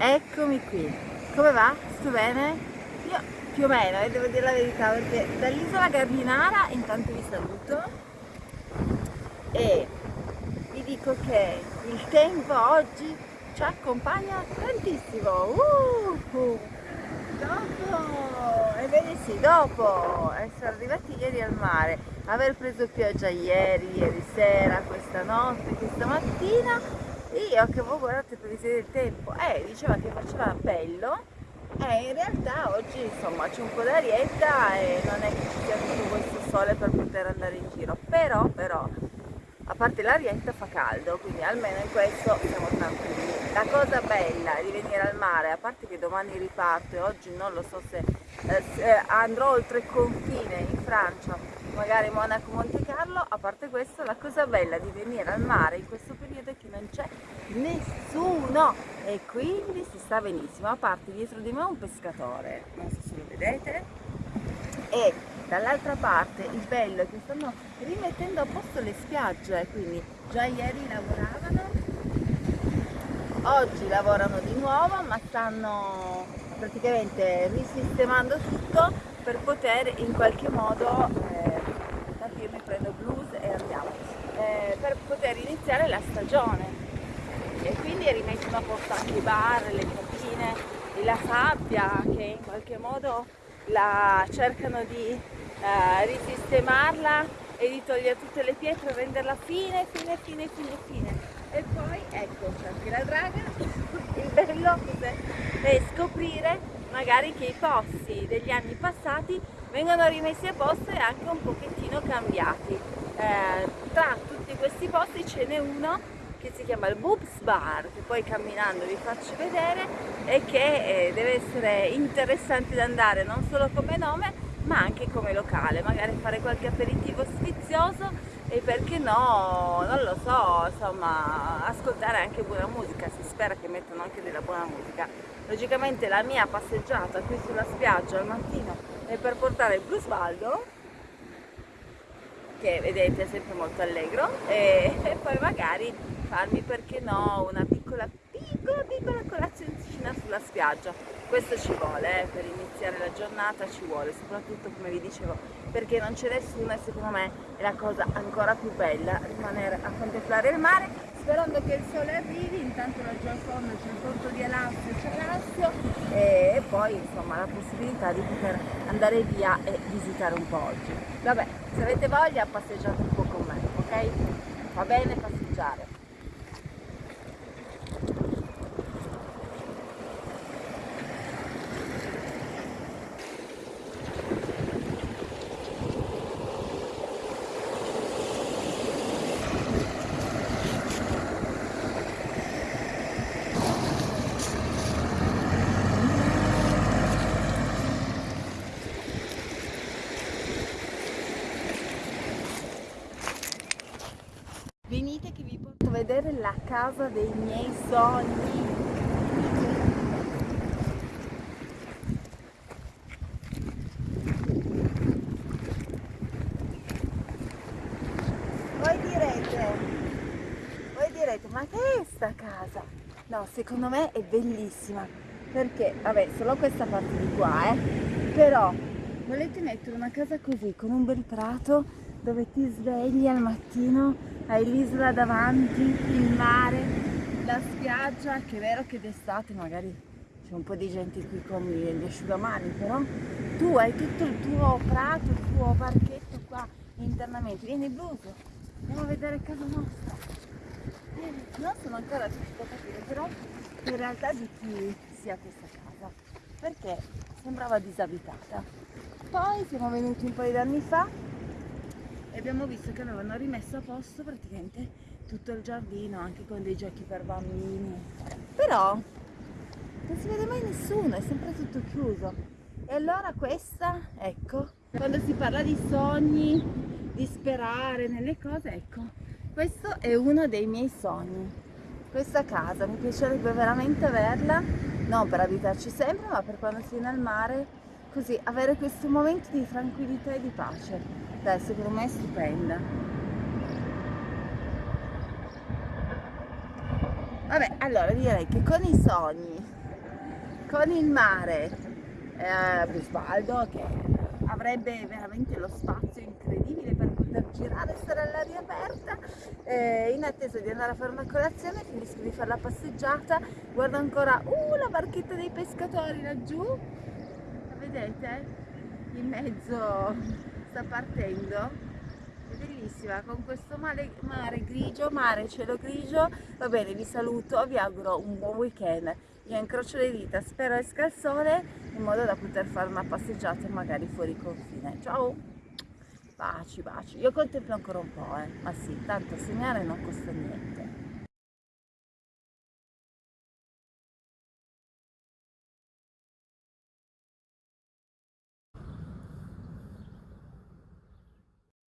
Eccomi qui. Come va? Sto bene? Io più o meno, eh, devo dire la verità, perché dall'isola Gardinara intanto vi saluto e vi dico che il tempo oggi ci accompagna tantissimo. Uh. Dopo, ebbene sì, dopo essere arrivati ieri al mare, aver preso pioggia ieri, ieri sera, questa notte, questa mattina, io che voi guardate previsione del tempo, eh, diceva che faceva bello, eh, in realtà oggi insomma c'è un po' d'arietta e non è che ci sia tutto questo sole per poter andare in giro, però, però, a parte l'arietta fa caldo, quindi almeno in questo siamo tranquilli. La cosa bella di venire al mare, a parte che domani riparto e oggi non lo so se, eh, andrò oltre il confine in Francia, magari Monaco Monte Carlo, a parte questo la cosa bella di venire al mare in questo periodo è che non c'è nessuno. E quindi si sta benissimo, a parte dietro di me un pescatore, non so se lo vedete, e dall'altra parte il bello è che stanno rimettendo a posto le spiagge, quindi già ieri lavoravano oggi lavorano di nuovo ma stanno praticamente risistemando tutto per poter in qualche modo eh, mi prendo blues e andiamo. Eh, per poter iniziare la stagione. E quindi rimettono a posto anche i bar, le cabine e la sabbia che in qualche modo la cercano di eh, risistemarla e di togliere tutte le pietre renderla fine, fine, fine, fine, fine. E poi ecco c'è anche la draga. Il bello è scoprire magari che i posti degli anni passati vengono rimessi a posto e anche un pochettino cambiati. Eh, tra tutti questi posti ce n'è uno che si chiama il Boobs Bar che poi camminando vi faccio vedere e che eh, deve essere interessante da andare non solo come nome ma anche come locale magari fare qualche aperitivo sfizioso e perché no, non lo so, insomma, ascoltare anche buona musica, si spera che mettano anche della buona musica. Logicamente la mia passeggiata qui sulla spiaggia al mattino è per portare il Brusvaldo, che vedete è sempre molto allegro, e, e poi magari farmi, perché no, una piccola, piccola, piccola colazioncina sulla spiaggia. Questo ci vuole, eh, per iniziare la giornata ci vuole, soprattutto come vi dicevo perché non c'è nessuno e secondo me è la cosa ancora più bella rimanere a contemplare il mare sperando che il sole arrivi, intanto laggiù al c'è il porto di Alassio, c'è Alassio e poi insomma la possibilità di poter andare via e visitare un po' oggi. Vabbè, se avete voglia passeggiate un po' con me, ok? Va bene passeggiare. Che vi porto a vedere la casa dei miei sogni. Voi direte, voi direte, ma che è sta casa? No, secondo me è bellissima, perché, vabbè, solo questa parte di qua, eh, però volete mettere una casa così, con un bel prato, dove ti svegli al mattino hai l'isola davanti, il mare, la spiaggia, che è vero che d'estate magari c'è un po' di gente qui con gli asciugamani, però tu hai tutto il tuo prato, il tuo parchetto qua internamente. Vieni blues, andiamo a vedere casa nostra. Non sono ancora riuscita a capire però in realtà di chi sia questa casa, perché sembrava disabitata. Poi siamo venuti un paio di anni fa e abbiamo visto che avevano rimesso a posto praticamente tutto il giardino anche con dei giochi per bambini. Però non si vede mai nessuno è sempre tutto chiuso. E allora questa ecco quando si parla di sogni di sperare nelle cose ecco questo è uno dei miei sogni. Questa casa mi piacerebbe veramente averla non per abitarci sempre ma per quando si viene al mare così avere questo momento di tranquillità e di pace. Dai secondo me è stupenda. Vabbè allora direi che con i sogni con il mare, eh, Bisbaldo che avrebbe veramente lo spazio incredibile per poter girare, stare all'aria aperta, eh, in attesa di andare a fare una colazione, finisco di fare la passeggiata, guardo ancora, uh, la barchetta dei pescatori laggiù, la vedete? In mezzo sta partendo. È bellissima con questo mare, mare grigio, mare cielo grigio. Va bene vi saluto vi auguro un buon weekend. Io incrocio le dita spero esca il sole in modo da poter fare una passeggiata magari fuori confine. Ciao! Baci baci. Io contemplo ancora un po' eh. Ma sì tanto segnare non costa niente